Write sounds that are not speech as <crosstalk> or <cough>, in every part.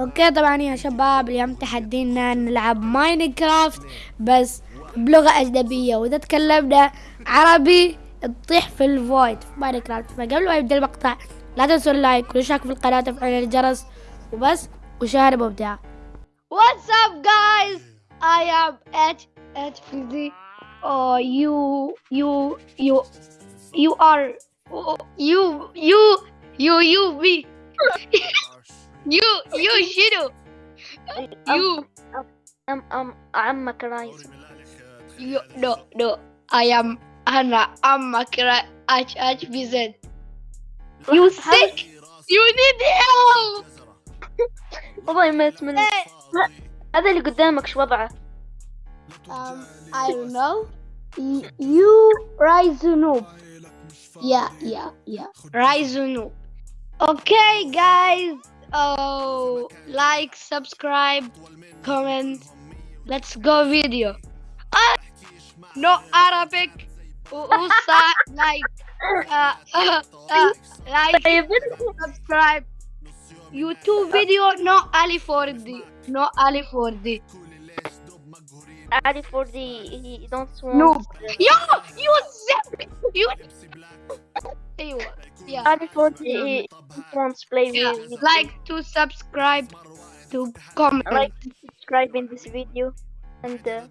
أوكي طبعا يا شباب اليوم تحدينا نلعب ماينكرافت بس بلغة أجنبية وإذا تكلمنا عربي تطيح في الفويد في ماينكرافت فقبل ما يبدأ المقطع لا تنسوا اللايك والاشتراك في القناة وتفعيل الجرس وبس وشاهد مبدع What's up guys? I am H H Fizzy. Oh you you you you are you you you you me <laughs> you you شنو you أم أم عمك رايز you no no I am أنا أمك H H B Z you sick you need help <laughs> والله ما أتمنى هذا اللي قدامك شو وضعه؟ um, I don't know Y- you rise noob yeah yeah yeah rise noob okay guys Oh, like, subscribe, comment. Let's go video. Ah, no Arabic. Usa <laughs> like, uh, uh, uh, like, subscribe. YouTube video no Ali 4D. No Ali 4D. Ali 4D, he don't want. No. Yo, you zip. You أيوه yeah. Ali for the he wants play yeah. with Like to subscribe to comment. like subscribe in this video. And uh.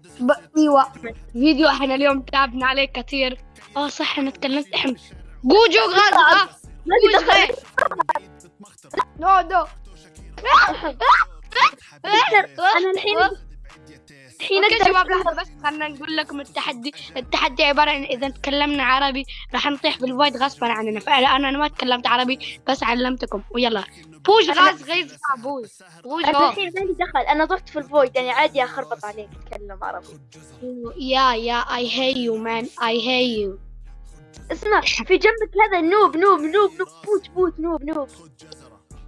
أيوه. فيديو إحنا اليوم تعبنا عليه كثير آه صح إحنا تكلمت إحنا. جوجو غاز آه. ما جوج دخل غاز نو نو أنا الحين الحين أوكي أقدر شباب لحظة بس خلنا نقول لكم التحدي التحدي عبارة عن إذا تكلمنا عربي راح نطيح بالفويد غصبا عننا. فانا أنا ما تكلمت عربي بس علمتكم. ويلا. بوش غاز غيظ بوش بوش أنا هو. الحين مالي دخل. أنا ضفت في الفويد يعني عادي أخربط عليك أتكلم عربي. Yeah, yeah, I hate you, man. I hate you. اسمع في جنبك هذا نوب نوب نوب نوب. بوت بوت نوب نوب.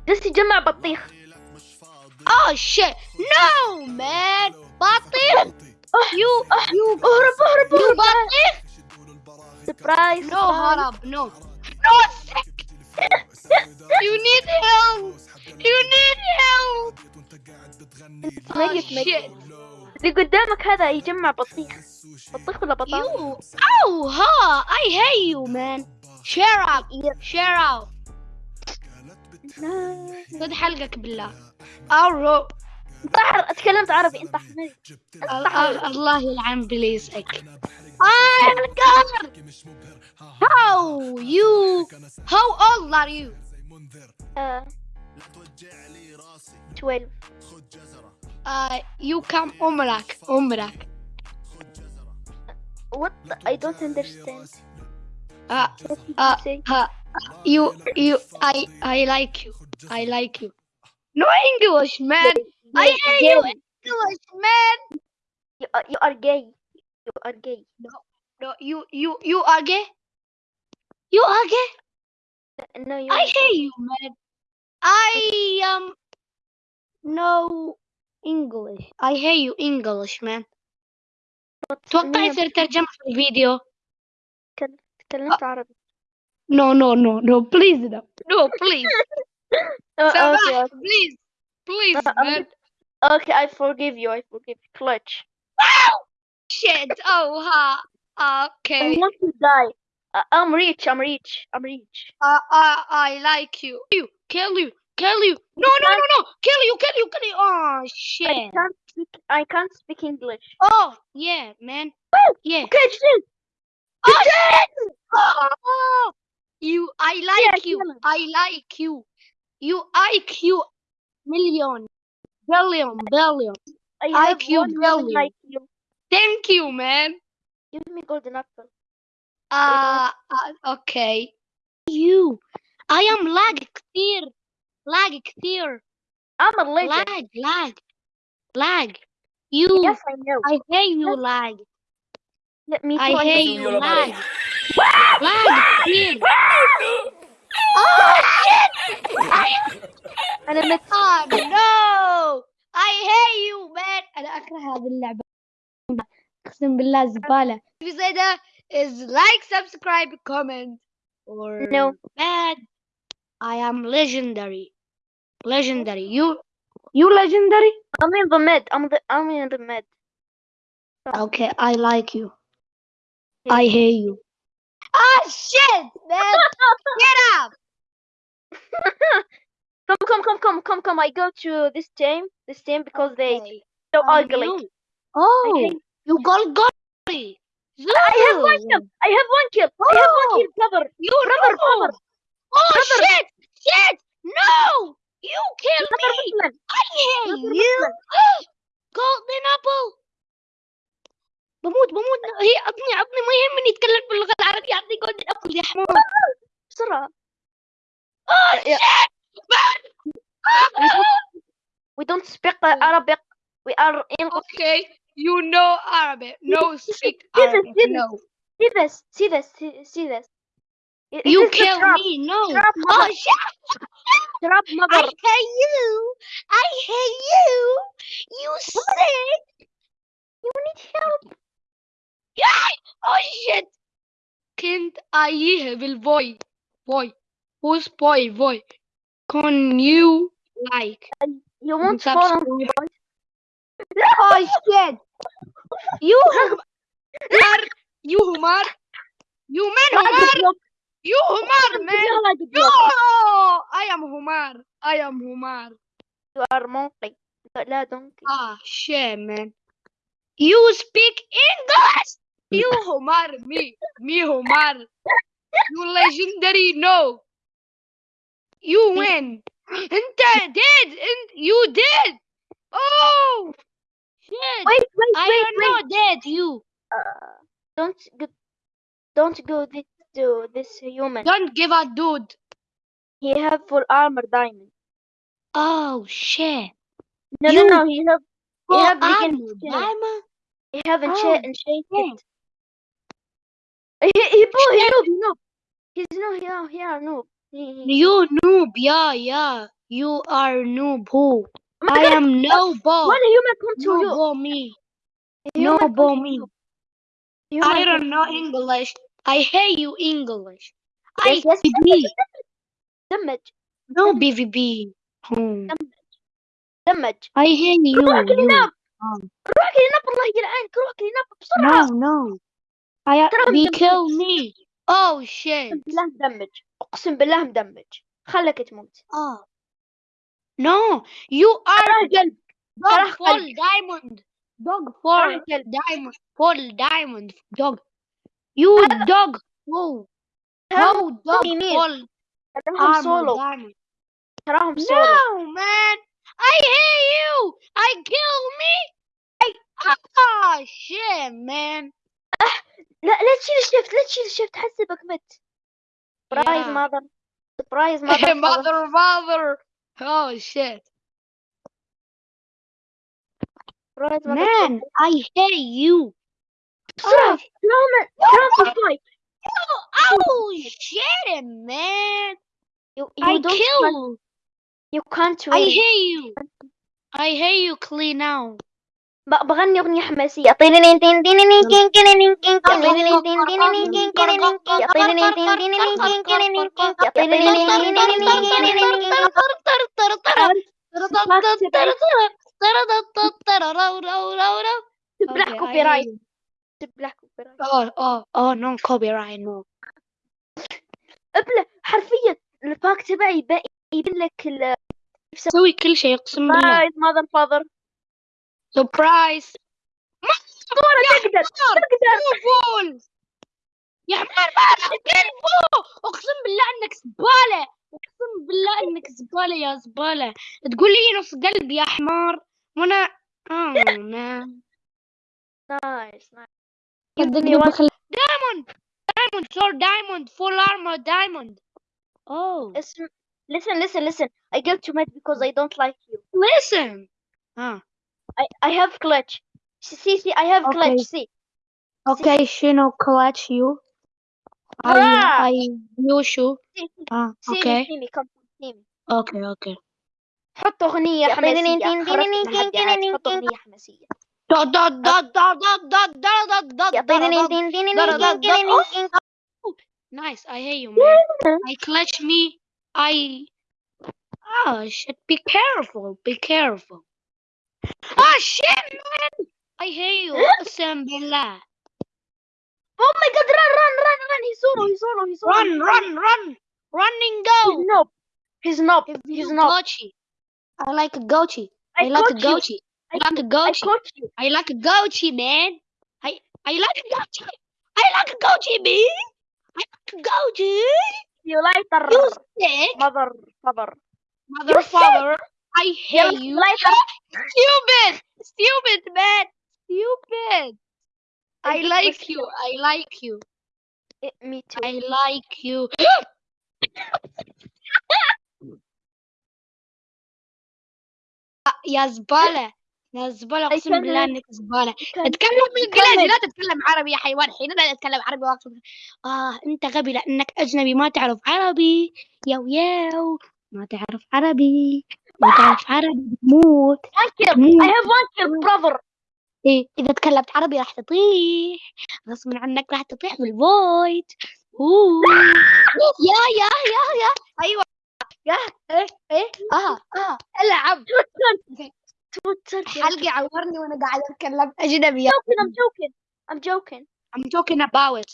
جالس يجمع بطيخ. Oh shit! No, man. بطيخ. You, you, اهرب اهرب اهرب بطيخ. سبرايز No, هرب. No. No, sick. You need help. You need help. Oh shit. اللي قدامك هذا يجمع بطيخ بطيخ ولا بطاطا You. Oh, ha. I hate you, man. Share up. Share out. خذ حلقك بالله. أو انت تكلمت عربي انت حميد الله يلعن بليسك. Ah, God. How you? How old are you? آه. 12 Uh, you come عمرك عمرك. what I don't understand Uh, what did uh, you say uh, you you I I like you. I like you. No English, man. I Gay, hate gay. you English, man. you are, you are gay you are gay No, you you you are gay. You are gay. no you I hate you, man. I um no English. I hate you English, man. توقع يصير ترجمة في الفيديو. تكلمت عربي No, no, no, no, please, no, no, please. <laughs> Uh, okay, uh, okay. please, please, uh, um, man. Okay, I forgive you. I forgive you. Clutch. Wow! Shit. Oh, ha. Huh. Okay. I want to die. Uh, I'm rich. I'm rich. I'm rich. Uh, I, I like you. You kill you. Kill you. No, no, no, no. Kill you. Kill you. Kill you. Oh, shit. I can't speak, I can't speak English. Oh, yeah, man. Oh, yeah. Okay, shoot. Oh, shit! Oh, you. I like yeah, you. I like you. You IQ million, billion, billion. I have IQ one million billion. IQ Thank you, man. give me golden apple Uh, uh okay. You. I am lag كثير. lag كثير. I'm a legend lag, lag, lag. You. yes I know I hate you, lag. let me I too, hate know. you, lag. lag كثير. <laughs> Oh shit! أنا مت Oh no! I hate you, man. أنا أكره هذه اللعبة. أقسم بالله زبالة. زيادة is like, subscribe, comment, or No. bad. I am legendary. legendary. You, you legendary? I'm in the mid. I'm the I'm in the mid. Okay, I like you. I hate you. Ah, shit, man. <laughs> Get up. come come come come come come. I go to this team. This team because they Okay, so um, ugly. you. Oh, hate- you got Gotti. I have one kill. I have one kill. I have one Oh. kill, brother. You Brother, know. brother. Oh, Brother. shit, shit. No, you kill Brother me. Muslim. I hate Brother you. Muslim. golden apple بموت بموت هي عطني عطني ما يهمني يتكلم باللغة العربية عطني golden apple يا حمار بسرعة. Oh Yeah. shit <laughs> We don't speak uh, Arabic. We are English. Okay you know Arabic no speak This is- Arabic this is- no See this. See this. See, see this. It- it you is the kill trap. me no Trap oh mother. shit Trap I mother. hate you I hate you you sick You need help. Yeah. Oh shit كنت أيه بالفوي فوي who's boy? Boy. Can you like You won't Subscribe. me, voice. <laughs> oh shit. You hum- <laughs> Humar you Humar you man Humar you Humar man. no I am Humar I am Humar. You are monkey. لا donkey. ah shit man. You speak English? You <laughs> Humar me me Humar. You legendary no you win. And I did. And you did. Oh. Shit. Wait, wait, wait. I am not wait. you. Uh, don't go, don't go this to this human. Don't give a dude. He have full armor diamond. Oh shit. No, you no, no. He have. Full he have armor diamond. He have a Oh, he, he, he, he, he, he, he, he, he's no, he, he, he, he, he, he, he, he, You noob, yeah, yeah. You are noob. Who? Oh my I God, am no bo. One human come to No you. bo me. Human No come bo to me. you. Human I come don't to know you. English. I hate you English. I Yes, yes. BVB. Damage, No BVB. Hmm. damage. I hate you. روح you. كليناب Um, روح كليناب الله يلعنك روح كليناب بسرعة. No, no. I ترى be مدمج. kill me. اوه شيت اقسم بالله مدمج. أقسم بالله مدمج. خلك تموت. آه. نو يو ار كلب دوغ فول دايموند دوغ فول دايموند فول دايموند دوغ يو دوغ هو هو دوغ فول تراهم سولو تراهم سولو نو مان اي هي يو اي كيل مي اي آه شيت مان لا لا تشيل الشفت لا تشيل الشفت حسبك مت برايز Yeah. ماذر برايز ماذر mother, mother. Oh shit, برايز man. I hate you. بسرعة Oh, تراهم تراهم في الفايت oh shit, man. you, you I don't kill. you can't I win hate you. I hate you, clean now. بغني أغنية حماسية تبلع كوبي رايت تبلع كوبي رايت آه آه آه نون كوبي رايت نو ابلع حرفيا الباك تبعي يبين لك يسوي كل شيء اقسم بالله ماذا الفاضر ماذر فاذر سبرايز. تقدر تقدر فول. يا حمار ما اقسم بالله انك زبالة. اقسم بالله انك زبالة يا زبالة. تقول لي نص قلب يا حمار. وأنا آه نايس نايس. دايموند دايموند سور دايموند فول آرمور دايموند. أوه. اسم listen listen listen. I get to mad because I don't like you. Listen. ها I I have clutch see see I have clutch Okay. see اوكي شنو كلاتش يو Ah. اي اي يو شو see see اه see me اوكي see me come see me اوكي اوكي حط أغنية يا حماسية طينين تين خرجت تينين من كين هالدعايات كينين حط كين. أغنية حماسية دا دا دا دا دا دا دا دا دا يا دا طينين دا تين تينين da- da- كين da- كينين oh. كين. Nice, I hate you, man. I clutch me. I Oh shit, be careful, be careful. Oh shit, man! I hear you, Sambella. Oh my god, run, run, run, run! He's solo, he's solo, he's solo. Run, run, run! Running go! He's nope. He's not. He's, not. Gochi. I like a Gochi. I, I like a Gochi. I like a Gochi. I like a Gochi, man. I I like a Gochi. I like a Gochi, man. I like a Gochi. You like the mother, father. Mother, You're father. Sick. I hate you. Stupid, stupid, man. Stupid. I like you. I like you. Eh, me too. I like you. يا زبالة يا زبالة كمل. بالله إنك زبالة. أتكلم بالإنجليزي كمل. لا تتكلم عربي يا حيوان حين لا تتكلم عربي وأقصد آه أنت غبي لأنك أجنبي ما تعرف عربي ياو ياو ما تعرف عربي تعرف عربي بتموت One kill. Mm. I have one kill, brother. إيه إذا تكلمت عربي راح تطيح غصب عنك راح تطيح بالفويد أوه <laughs> يا يا يا يا أيوة يا إيه إيه آه آه العب Twitter. حلقي عورني وأنا قاعد أتكلم أجنبي joking. I'm joking. I'm joking. I'm talking about it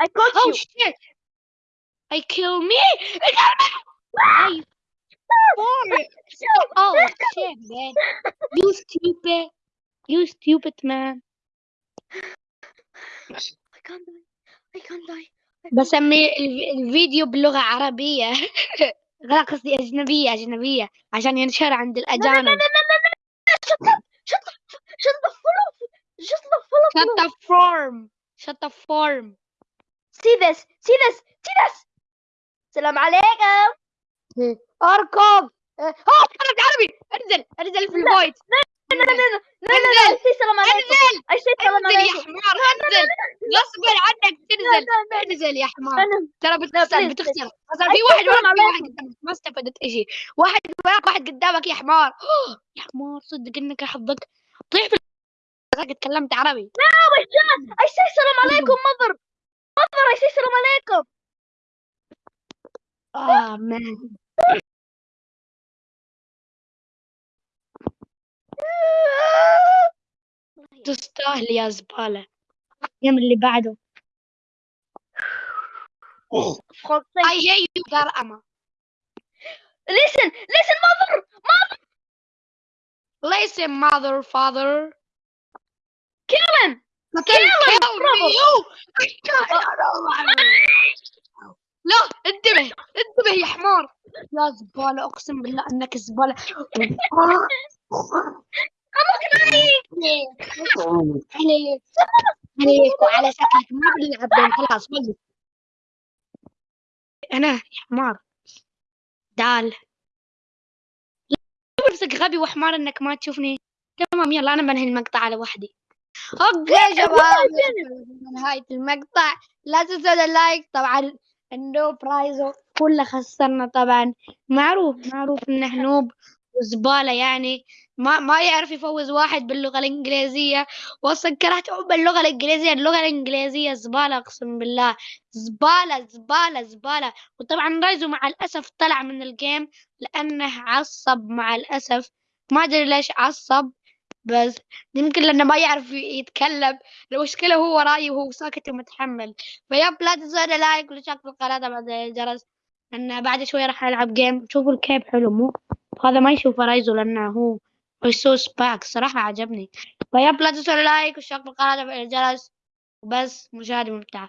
I Oh you. shit! I kill me! I Oh shit, man! You stupid! You stupid man! I can't die. I can't die. بسمي الف- الفيديو بلغة عربية لا قصدي أجنبية أجنبية عشان ينشر عند الأجانب. Shut the form! Shut the form! See this. See this. See this. السلام عليكم. اركض آه اتحرك عربي انزل انزل في الفايت لا انزل انزل يا حمار انزل غصبا عنك تنزل انزل يا حمار ترى بتخسر بتخسر خسر في واحد وراك في واحد قدامك ما استفدت شيء واحد وراك واحد قدامك يا حمار يا حمار صدق انك حظك طيح في تكلمت عربي لا وشان إيش السلام عليكم مضر مضر إيش السلام عليكم آه مان تستاهل يا زبالة اليوم اللي بعده. I hate you قرأمة Listen, listen, mother. Mother, listen mother father kill him. kill him, brother. لا انتبه انتبه يا حمار يا زبالة اقسم بالله انك زبالة عليك عليك وعلى شكلك. ما بنلعب خلاص وقف أنا يا حمار. دال. نفسك غبي وحمار إنك ما تشوفني. تمام يلا أنا بنهي المقطع على وحدي أوكي يا شباب. نهاية المقطع. لا تنسوا اللايك طبعا النوب رايزو كله خسرنا طبعا. معروف معروف إنه نوب. وزبالة يعني. ما ما يعرف يفوز واحد باللغة الإنجليزية. وأصلا كرهت باللغة الإنجليزية. اللغة الإنجليزية زبالة أقسم بالله. زبالة زبالة زبالة. وطبعا رايزو مع الأسف طلع من الجيم لأنه عصب مع الأسف. ما أدري ليش عصب بس يمكن لأنه ما يعرف يتكلم. المشكلة هو وراي وهو ساكت ومتحمل. فيب لا تنسوا لايك والاشتراك في القناة بعد الجرس. لأن بعد شوي راح ألعب جيم شوفوا الكيب حلو مو هذا ما يشوف رايزو لأنه هو ريسورس باك صراحة عجبني. فيب لا تنسوا اللايك والشير بالقناة الجرس. وبس مشاهدة ممتعة